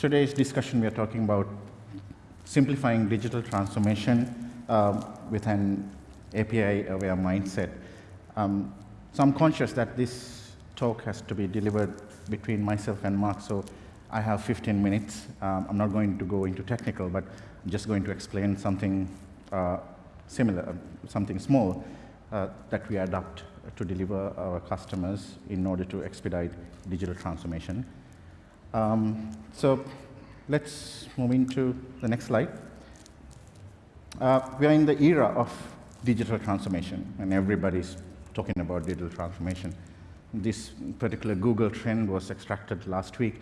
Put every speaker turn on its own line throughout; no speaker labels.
today's discussion we are talking about simplifying digital transformation um, with an API-aware mindset. Um, so I'm conscious that this talk has to be delivered between myself and Mark, so I have 15 minutes. Um, I'm not going to go into technical, but I'm just going to explain something uh, similar, uh, something small uh, that we adopt to deliver our customers in order to expedite digital transformation. Um, so let's move into the next slide. Uh, we are in the era of digital transformation, and everybody's talking about digital transformation. This particular Google trend was extracted last week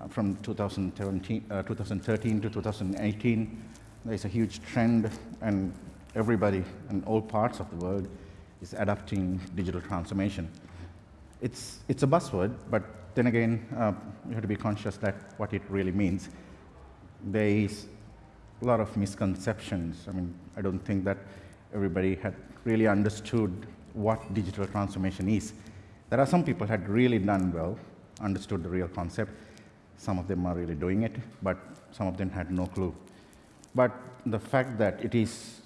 uh, from 2013, uh, 2013 to 2018. There's a huge trend, and everybody in all parts of the world is adopting digital transformation. It's, it's a buzzword, but then again, uh, you have to be conscious that what it really means. There is a lot of misconceptions. I mean, I don't think that everybody had really understood what digital transformation is. There are some people had really done well, understood the real concept. Some of them are really doing it, but some of them had no clue. But the fact that it is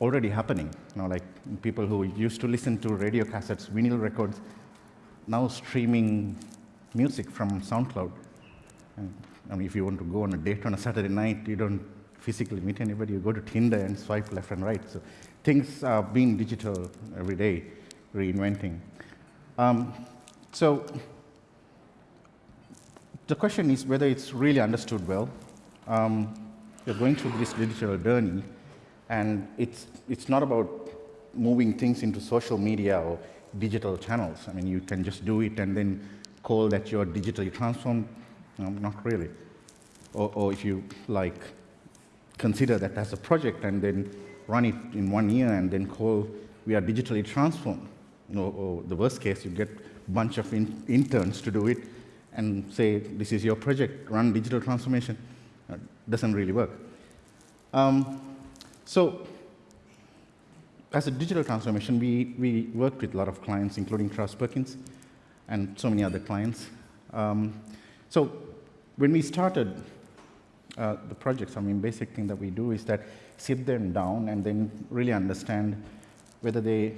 already happening, you know, like people who used to listen to radio cassettes, vinyl records, now streaming music from SoundCloud. And, I mean, if you want to go on a date on a Saturday night, you don't physically meet anybody, you go to Tinder and swipe left and right. So things are being digital every day, reinventing. Um, so the question is whether it's really understood well. Um, you're going through this digital journey, and it's, it's not about moving things into social media or digital channels. I mean, you can just do it and then call that you're digitally transformed. No, not really. Or, or if you like, consider that as a project and then run it in one year and then call we are digitally transformed. You know, or the worst case, you get a bunch of in interns to do it and say, this is your project, run digital transformation. Uh, doesn't really work. Um, so as a digital transformation, we, we worked with a lot of clients, including Travis Perkins and so many other clients. Um, so when we started uh, the projects, I mean, basic thing that we do is that sit them down and then really understand whether they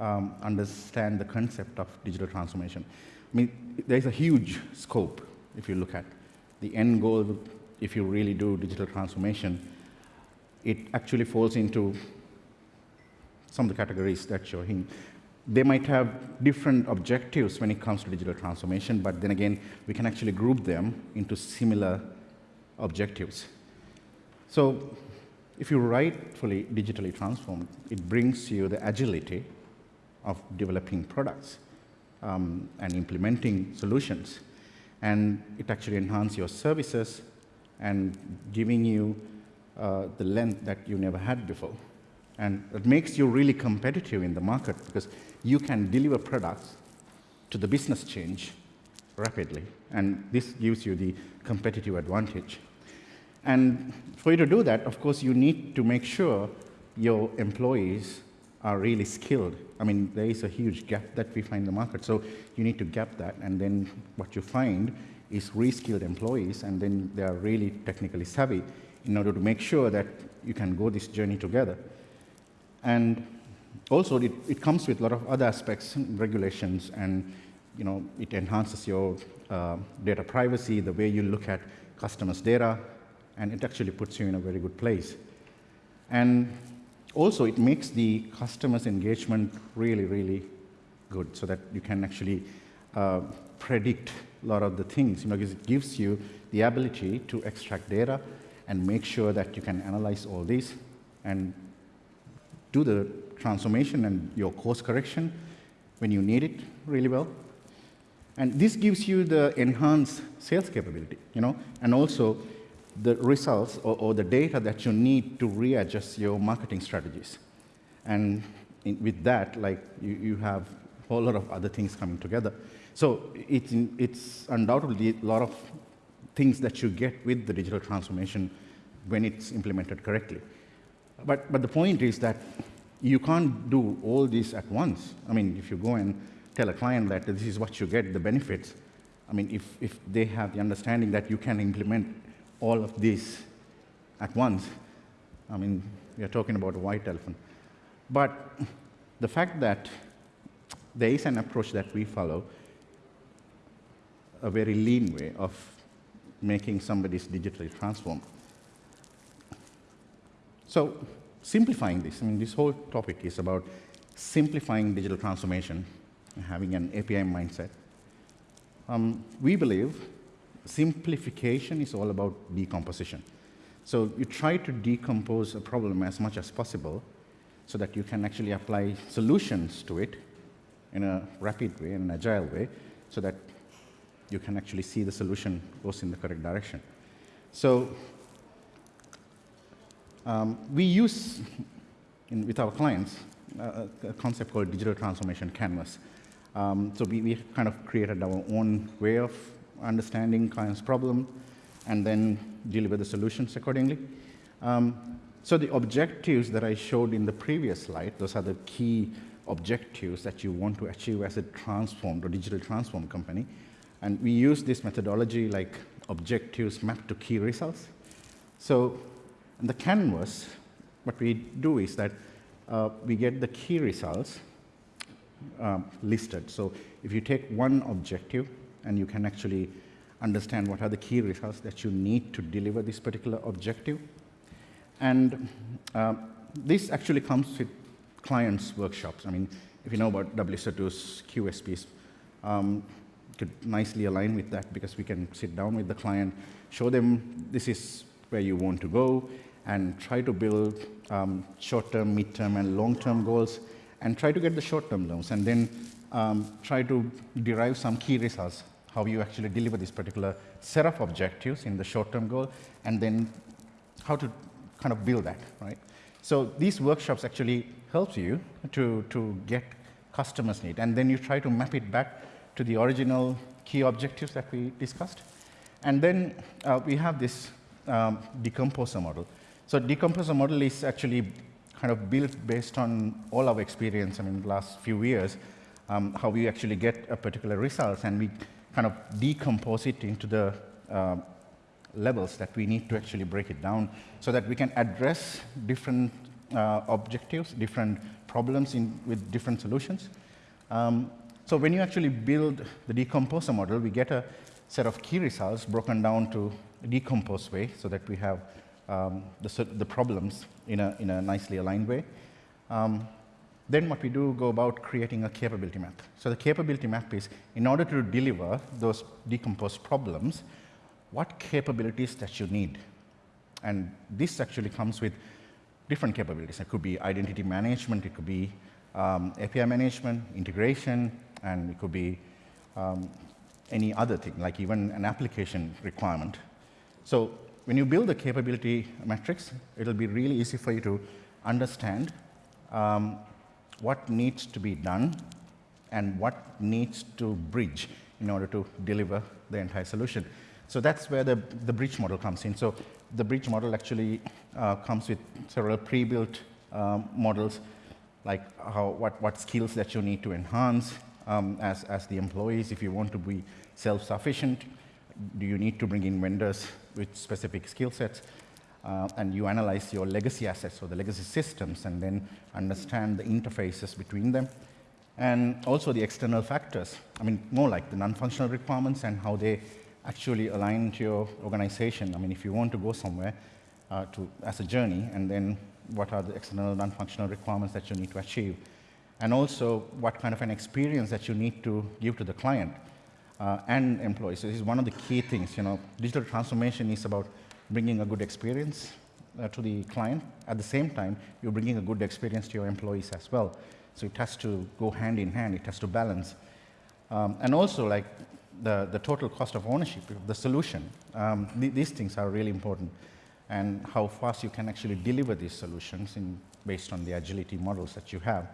um, understand the concept of digital transformation. I mean, there's a huge scope if you look at the end goal. If you really do digital transformation, it actually falls into some of the categories that you're in. They might have different objectives when it comes to digital transformation, but then again, we can actually group them into similar objectives. So if you rightfully digitally transform, it brings you the agility of developing products um, and implementing solutions. And it actually enhances your services and giving you uh, the length that you never had before. And it makes you really competitive in the market because you can deliver products to the business change rapidly. And this gives you the competitive advantage. And for you to do that, of course, you need to make sure your employees are really skilled. I mean, there is a huge gap that we find in the market. So you need to gap that. And then what you find is reskilled employees, and then they are really technically savvy in order to make sure that you can go this journey together. And also, it, it comes with a lot of other aspects, regulations, and you know, it enhances your uh, data privacy, the way you look at customers' data, and it actually puts you in a very good place. And also, it makes the customer's engagement really, really good so that you can actually uh, predict a lot of the things, you know, because it gives you the ability to extract data and make sure that you can analyze all this and do the transformation and your course correction when you need it really well. And this gives you the enhanced sales capability, you know, and also the results or, or, the data that you need to readjust your marketing strategies. And in, with that, like you, you have a whole lot of other things coming together. So it's, it's undoubtedly a lot of things that you get with the digital transformation when it's implemented correctly. But, but the point is that you can't do all this at once. I mean, if you go and tell a client that this is what you get, the benefits, I mean, if, if they have the understanding that you can implement all of this at once, I mean, we are talking about a white elephant. But the fact that there is an approach that we follow, a very lean way of making somebody's digitally transformed. So simplifying this, I mean, this whole topic is about simplifying digital transformation, and having an API mindset. Um, we believe simplification is all about decomposition. So you try to decompose a problem as much as possible so that you can actually apply solutions to it in a rapid way, in an agile way, so that you can actually see the solution goes in the correct direction. So um, we use, in, with our clients, a concept called digital transformation canvas. Um, so we, we kind of created our own way of understanding client's problem and then deliver the solutions accordingly. Um, so the objectives that I showed in the previous slide, those are the key objectives that you want to achieve as a transformed or digital transformed company. And we use this methodology like objectives mapped to key results. So in the canvas, what we do is that uh, we get the key results um, listed. So if you take one objective and you can actually understand what are the key results that you need to deliver this particular objective. And uh, this actually comes with clients' workshops. I mean, if you know about WSO2's QSPs, um, could nicely align with that because we can sit down with the client, show them this is where you want to go, and try to build um, short-term, mid-term, and long-term goals, and try to get the short-term loans, and then um, try to derive some key results, how you actually deliver this particular set of objectives in the short-term goal, and then how to kind of build that, right? So these workshops actually helps you to, to get customers' need, and then you try to map it back to the original key objectives that we discussed. And then uh, we have this um, decomposer model. So decomposer model is actually kind of built based on all our experience, I mean, the last few years, um, how we actually get a particular result, and we kind of decompose it into the uh, levels that we need to actually break it down so that we can address different uh, objectives, different problems in, with different solutions. Um, so when you actually build the decomposer model, we get a set of key results broken down to a decomposed way so that we have um, the, the, problems in a, in a nicely aligned way. Um, then what we do go about creating a capability map. So the capability map is in order to deliver those decomposed problems, what capabilities that you need. And this actually comes with different capabilities. It could be identity management, it could be um, API management, integration, and it could be um, any other thing, like even an application requirement. So when you build a capability matrix, it'll be really easy for you to understand um, what needs to be done and what needs to bridge in order to deliver the entire solution. So that's where the, the bridge model comes in. So the bridge model actually uh, comes with several pre-built um, models, like how, what, what skills that you need to enhance, um, as, as the employees, if you want to be self-sufficient, do you need to bring in vendors with specific skill sets? Uh, and you analyze your legacy assets or the legacy systems and then understand the interfaces between them. And also the external factors, I mean, more like the non-functional requirements and how they actually align to your organization. I mean, if you want to go somewhere uh, to, as a journey, and then what are the external non-functional requirements that you need to achieve and also what kind of an experience that you need to give to the client uh, and employees. So this is one of the key things. You know, digital transformation is about bringing a good experience uh, to the client. At the same time, you're bringing a good experience to your employees as well. So it has to go hand in hand. It has to balance. Um, and also, like the, the total cost of ownership of the solution. Um, th these things are really important and how fast you can actually deliver these solutions in, based on the agility models that you have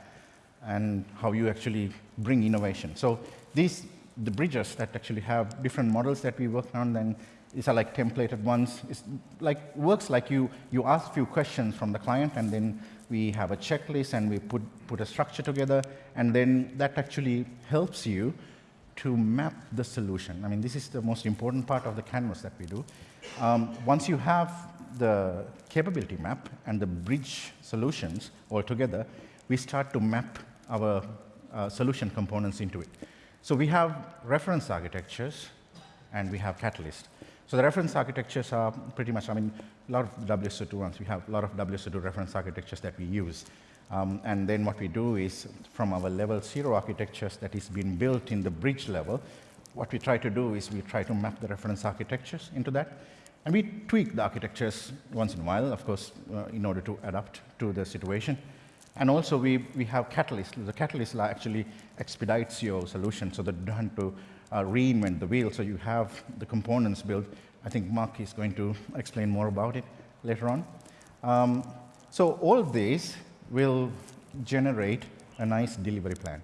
and how you actually bring innovation. So these, the bridges that actually have different models that we work on, then these are like templated ones. It's like, works like you, you ask a few questions from the client and then we have a checklist and we put, put a structure together and then that actually helps you to map the solution. I mean, this is the most important part of the canvas that we do. Um, once you have the capability map and the bridge solutions all together, we start to map our uh, solution components into it. So we have reference architectures and we have Catalyst. So the reference architectures are pretty much, I mean, a lot of WSO2 ones. We have a lot of WSO2 reference architectures that we use. Um, and then what we do is from our level zero architectures that is being built in the bridge level, what we try to do is we try to map the reference architectures into that. And we tweak the architectures once in a while, of course, uh, in order to adapt to the situation. And also we, we have Catalyst. The Catalyst actually expedites your solution so that you don't have to uh, reinvent the wheel. So you have the components built. I think Mark is going to explain more about it later on. Um, so all these will generate a nice delivery plan.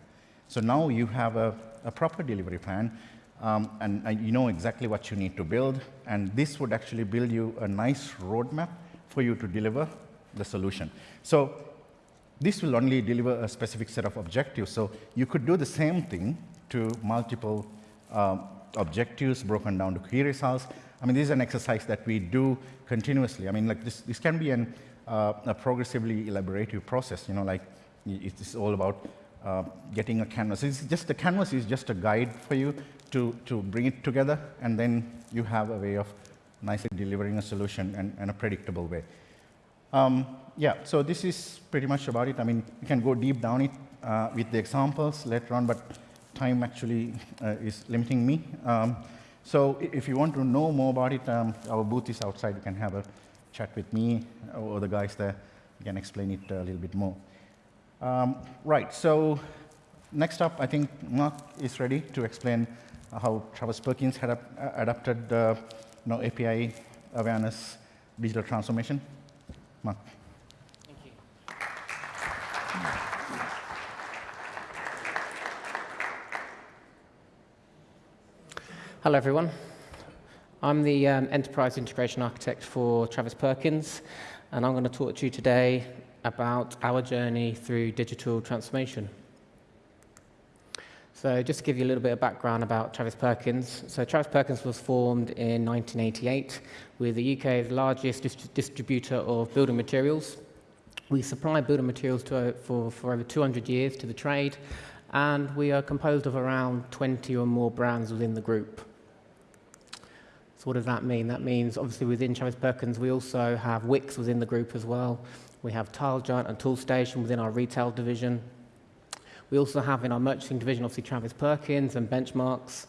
So now you have a, a proper delivery plan um, and, and, you know exactly what you need to build. And this would actually build you a nice roadmap for you to deliver the solution. So this will only deliver a specific set of objectives. So you could do the same thing to multiple um, objectives broken down to key results. I mean, this is an exercise that we do continuously. I mean, like this, this can be an, uh, a progressively elaborative process, you know, like it's all about uh, getting a canvas. It's just the canvas is just a guide for you to, to bring it together, and then you have a way of nicely delivering a solution in, in a predictable way. Um, yeah, so this is pretty much about it. I mean, you can go deep down it uh, with the examples later on, but time actually uh, is limiting me. Um, so if you want to know more about it, um, our booth is outside. You can have a chat with me or the guys there. You can explain it a little bit more. Um, right, so next up, I think Mark is ready to explain how Travis Perkins had adapted uh, you know, API awareness digital transformation. Mark.
Hello, everyone. I'm the um, Enterprise Integration Architect for Travis Perkins, and I'm going to talk to you today about our journey through digital transformation. So just to give you a little bit of background about Travis Perkins. So Travis Perkins was formed in 1988 with the UK's largest dist distributor of building materials. We supply building materials to, for, for over 200 years to the trade, and we are composed of around 20 or more brands within the group. So what does that mean? That means obviously within Travis Perkins we also have Wickes within the group as well. We have Tile Giant and Toolstation within our retail division. We also have in our merchanting division obviously Travis Perkins and Benchmarx.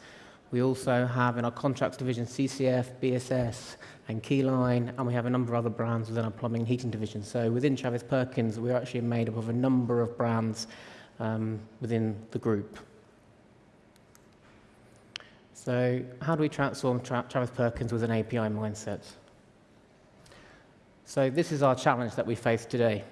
We also have in our contracts division CCF, BSS and Keyline, and we have a number of other brands within our plumbing and heating division. So within Travis Perkins, we're actually made up of a number of brands um, within the group. So how do we transform Tra Travis Perkins with an API mindset? So this is our challenge that we face today.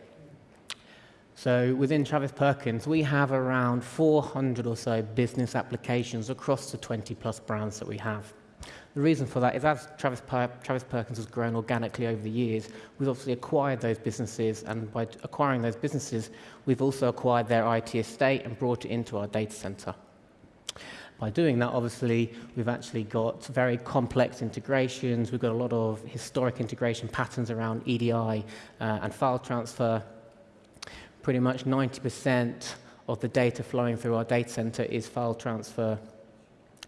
So within Travis Perkins, we have around 400 or so business applications across the 20 plus brands that we have. The reason for that is as Travis, per Travis Perkins has grown organically over the years, we've obviously acquired those businesses, and by acquiring those businesses, we've also acquired their IT estate and brought it into our data center. By doing that, obviously, we've actually got very complex integrations. We've got a lot of historic integration patterns around EDI uh, and file transfer. Pretty much 90% of the data flowing through our data center is file transfer.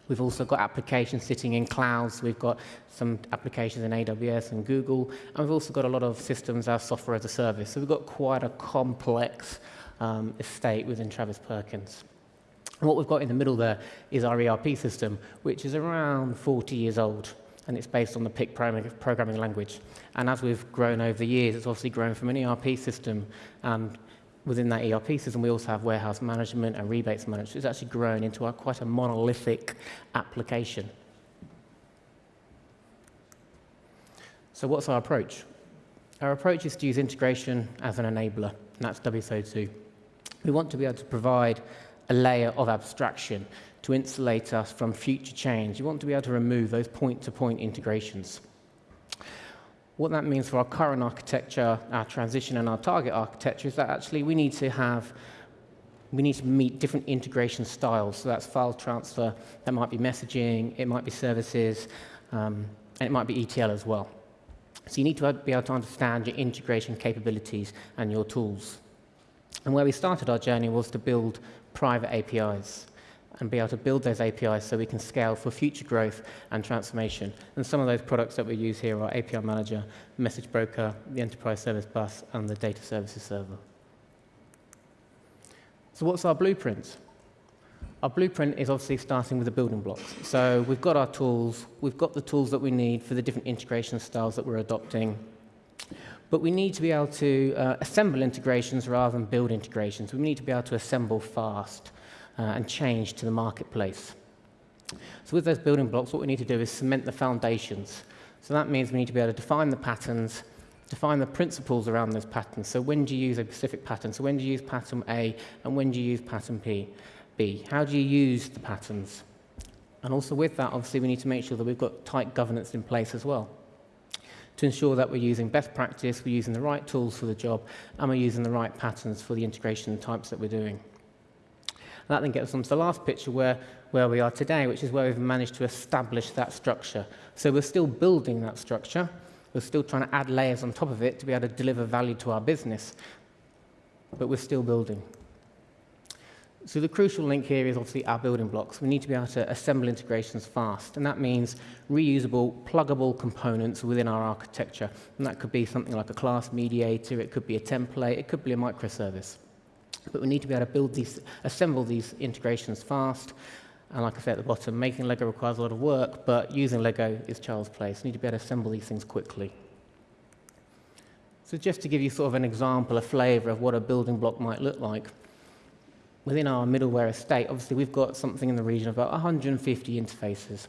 We've also got applications sitting in clouds. We've got some applications in AWS and Google. And we've also got a lot of systems as software as a service. So we've got quite a complex um, estate within Travis Perkins. And what we've got in the middle there is our ERP system, which is around 40 years old, and it's based on the Pick programming language. And as we've grown over the years, it's obviously grown from an ERP system, and within that ERP system, we also have warehouse management and rebates management. It's actually grown into a, quite a monolithic application. So what's our approach? Our approach is to use integration as an enabler, and that's WSO2. We want to be able to provide a layer of abstraction to insulate us from future change. You want to be able to remove those point-to-point -point integrations. What that means for our current architecture, our transition and our target architecture is that actually we need to have we need to meet different integration styles. So that's file transfer, that might be messaging, it might be services, um, and it might be ETL as well. So you need to be able to understand your integration capabilities and your tools. And where we started our journey was to build private APIs and be able to build those APIs so we can scale for future growth and transformation. And some of those products that we use here are API Manager, Message Broker, the Enterprise Service Bus, and the Data Services Server. So what's our blueprint? Our blueprint is obviously starting with the building blocks. So we've got our tools, we've got the tools that we need for the different integration styles that we're adopting, but we need to be able to uh, assemble integrations rather than build integrations. We need to be able to assemble fast uh, and change to the marketplace. So with those building blocks, what we need to do is cement the foundations. So that means we need to be able to define the patterns, define the principles around those patterns. So when do you use a specific pattern? So when do you use pattern A and when do you use pattern P? B? How do you use the patterns? And also with that, obviously, we need to make sure that we've got tight governance in place as well to ensure that we're using best practice, we're using the right tools for the job, and we're using the right patterns for the integration types that we're doing. And that then gets us on to the last picture where, where we are today, which is where we've managed to establish that structure. So we're still building that structure. We're still trying to add layers on top of it to be able to deliver value to our business. But we're still building. So the crucial link here is obviously our building blocks. We need to be able to assemble integrations fast, and that means reusable, pluggable components within our architecture. And that could be something like a class mediator, it could be a template, it could be a microservice. But we need to be able to build these, assemble these integrations fast. And like I said at the bottom, making Lego requires a lot of work, but using Lego is child's play. So we need to be able to assemble these things quickly. So just to give you sort of an example, a flavor of what a building block might look like, within our middleware estate, obviously we've got something in the region of about 150 interfaces.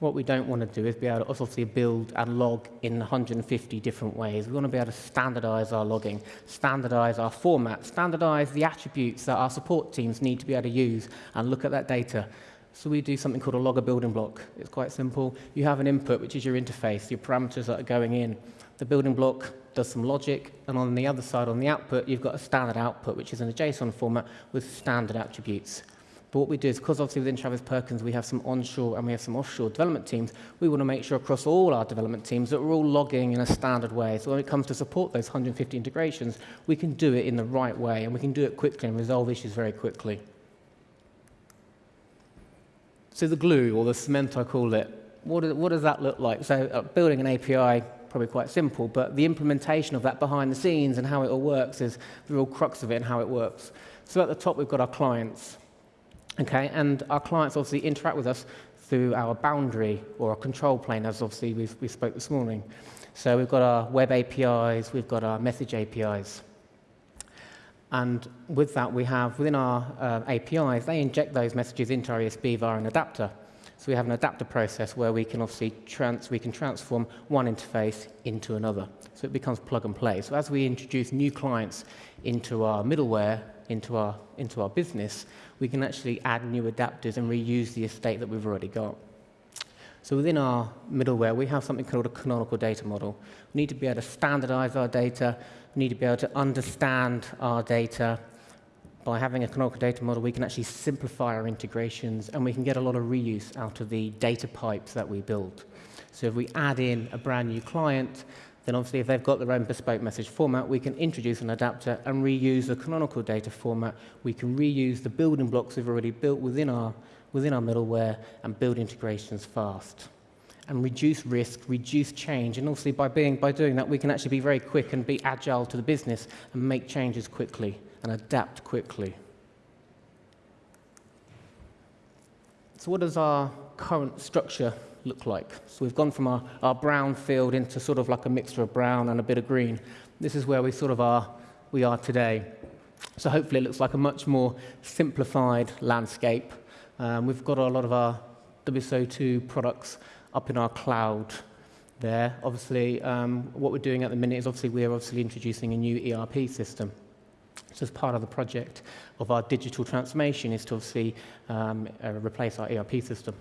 What we don't want to do is be able to obviously build and log in 150 different ways. We want to be able to standardize our logging, standardize our format, standardize the attributes that our support teams need to be able to use and look at that data. So we do something called a logger building block. It's quite simple. You have an input, which is your interface, your parameters that are going in. The building block does some logic, and on the other side, on the output, you've got a standard output, which is in a JSON format with standard attributes. But what we do is, because obviously within Travis Perkins we have some onshore and we have some offshore development teams, we want to make sure across all our development teams that we're all logging in a standard way. So when it comes to support those 150 integrations, we can do it in the right way, and we can do it quickly and resolve issues very quickly. So the glue, or the cement I call it, what, what does that look like? So uh, building an API probably quite simple, but the implementation of that behind the scenes and how it all works is the real crux of it and how it works. So at the top, we've got our clients. Okay, and our clients obviously interact with us through our boundary or our control plane, as obviously we we spoke this morning. So we've got our web APIs, we've got our message APIs. And with that, we have within our uh, APIs, they inject those messages into our ESB via an adapter. So we have an adapter process where we can obviously trans we can transform one interface into another. So it becomes plug and play. So as we introduce new clients into our middleware, into our, into our business, we can actually add new adapters and reuse the estate that we've already got. So within our middleware, we have something called a canonical data model. We need to be able to standardize our data, we need to be able to understand our data, by having a canonical data model, we can actually simplify our integrations and we can get a lot of reuse out of the data pipes that we build. So if we add in a brand new client, then obviously if they've got their own bespoke message format, we can introduce an adapter and reuse the canonical data format. We can reuse the building blocks we've already built within our, within our middleware and build integrations fast and reduce risk, reduce change. And obviously by, being, by doing that, we can actually be very quick and be agile to the business and make changes quickly and adapt quickly. So what does our current structure look like? So we've gone from our, our brown field into sort of like a mixture of brown and a bit of green. This is where we sort of are, we are today. So hopefully it looks like a much more simplified landscape. Um, we've got a lot of our WSO2 products up in our cloud there. Obviously, um, what we're doing at the minute is obviously we're obviously introducing a new ERP system. So as part of the project of our digital transformation is to obviously um, uh, replace our ERP system.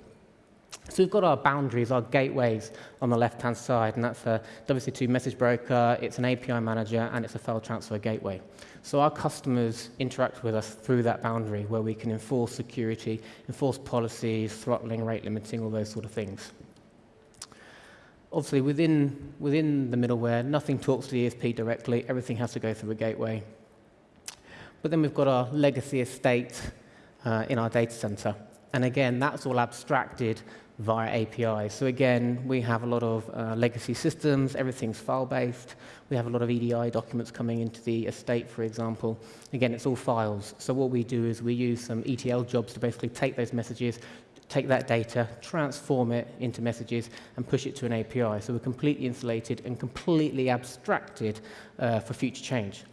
So we've got our boundaries, our gateways on the left-hand side, and that's a WSO2 message broker, it's an API manager, and it's a file transfer gateway. So our customers interact with us through that boundary where we can enforce security, enforce policies, throttling, rate limiting, all those sort of things. Obviously, within, within the middleware, nothing talks to the ESB directly. Everything has to go through a gateway. But then we've got our legacy estate uh, in our data center. And again, that's all abstracted via APIs. So again, we have a lot of uh, legacy systems, everything's file-based. We have a lot of EDI documents coming into the estate, for example. Again, it's all files. So what we do is we use some ETL jobs to basically take those messages, take that data, transform it into messages, and push it to an API. So we're completely insulated and completely abstracted uh, for future change.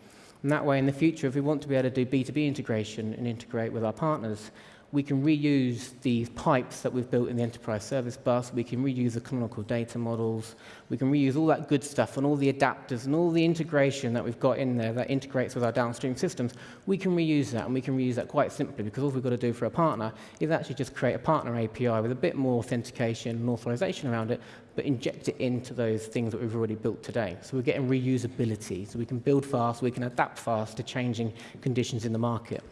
And that way, in the future, if we want to be able to do B2B integration and integrate with our partners, we can reuse these pipes that we've built in the enterprise service bus. We can reuse the canonical data models. We can reuse all that good stuff and all the adapters and all the integration that we've got in there that integrates with our downstream systems. We can reuse that, and we can reuse that quite simply because all we've got to do for a partner is actually just create a partner API with a bit more authentication and authorization around it, but inject it into those things that we've already built today. So we're getting reusability. So we can build fast, we can adapt fast to changing conditions in the market.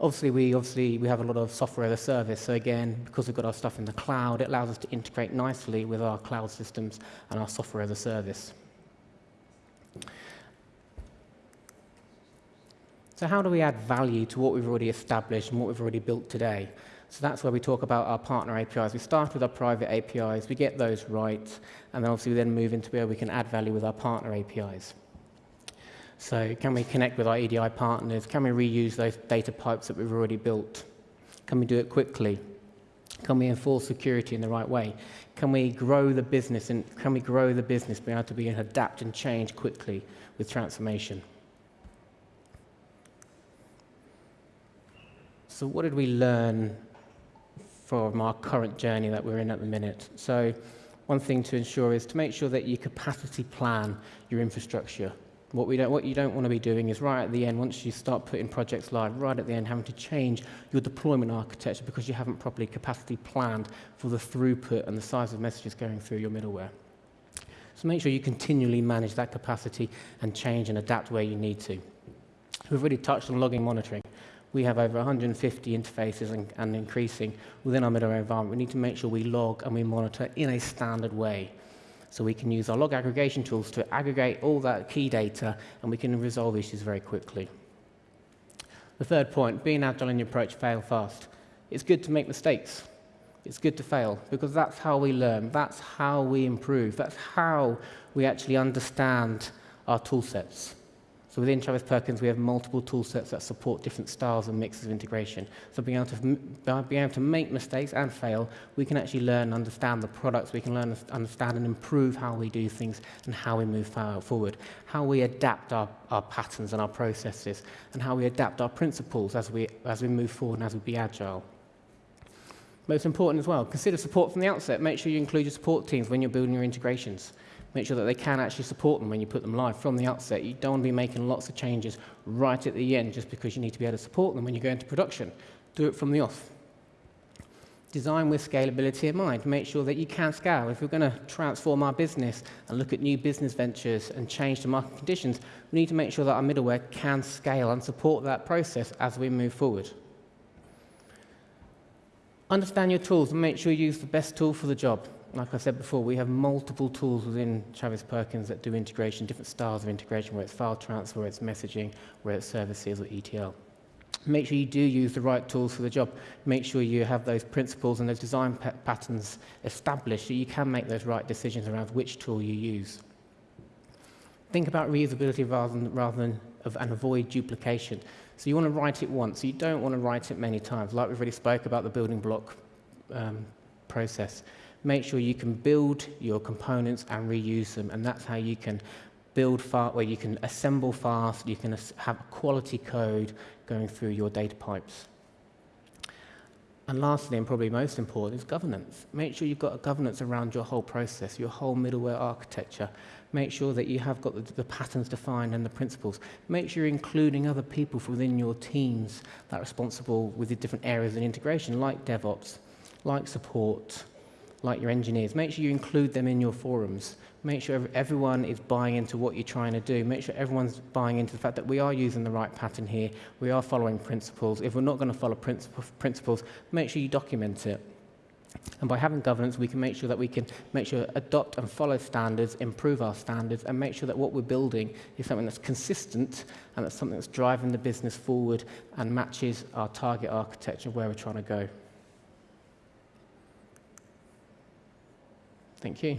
Obviously, we obviously we have a lot of software as a service. So again, because we've got our stuff in the cloud, it allows us to integrate nicely with our cloud systems and our software as a service. So how do we add value to what we've already established and what we've already built today? So that's where we talk about our partner APIs. We start with our private APIs, we get those right, and then obviously we then move into where we can add value with our partner APIs. So can we connect with our EDI partners? Can we reuse those data pipes that we've already built? Can we do it quickly? Can we enforce security in the right way? Can we grow the business and can we grow the business, be able to be adapt and change quickly with transformation? So what did we learn from our current journey that we're in at the minute? So one thing to ensure is to make sure that you capacity plan your infrastructure what, we don't, what you don't want to be doing is right at the end, once you start putting projects live, right at the end, having to change your deployment architecture because you haven't properly capacity planned for the throughput and the size of messages going through your middleware. So make sure you continually manage that capacity and change and adapt where you need to. We've already touched on logging monitoring. We have over 150 interfaces and, and increasing within our middleware environment. We need to make sure we log and we monitor in a standard way. So we can use our log aggregation tools to aggregate all that key data and we can resolve issues very quickly. The third point, being agile in your approach, fail fast. It's good to make mistakes. It's good to fail because that's how we learn. That's how we improve. That's how we actually understand our tool sets. So within Travis Perkins, we have multiple tool sets that support different styles and mixes of integration. So being able, to, being able to make mistakes and fail, we can actually learn and understand the products. We can learn, understand and improve how we do things and how we move forward, how we adapt our, our patterns and our processes, and how we adapt our principles as we, as we move forward and as we be agile. Most important as well, consider support from the outset. Make sure you include your support teams when you're building your integrations make sure that they can actually support them when you put them live from the outset. You don't want to be making lots of changes right at the end just because you need to be able to support them when you go into production. Do it from the off. Design with scalability in mind. Make sure that you can scale. If we're going to transform our business and look at new business ventures and change the market conditions, we need to make sure that our middleware can scale and support that process as we move forward. Understand your tools and make sure you use the best tool for the job like I said before, we have multiple tools within Travis Perkins that do integration, different styles of integration, whether it's file transfer, whether it's messaging, whether it's services or ETL. Make sure you do use the right tools for the job. Make sure you have those principles and those design patterns established so you can make those right decisions around which tool you use. Think about reusability rather than, rather than of, and avoid duplication. So you want to write it once. You don't want to write it many times. Like we've already spoke about the building block um, process make sure you can build your components and reuse them. And that's how you can build fast, where you can assemble fast, you can have quality code going through your data pipes. And lastly, and probably most important, is governance. Make sure you've got a governance around your whole process, your whole middleware architecture. Make sure that you have got the, the patterns defined and the principles. Make sure you're including other people within your teams that are responsible with the different areas of integration, like DevOps, like support, like your engineers. Make sure you include them in your forums. Make sure everyone is buying into what you're trying to do. Make sure everyone's buying into the fact that we are using the right pattern here. We are following principles. If we're not going to follow princip- principles, make sure you document it. And by having governance, we can make sure that we can make sure adopt and follow standards, improve our standards, and make sure that what we're building is something that's consistent and that's something that's driving the business forward and matches our target architecture of where we're trying to go. Thank you.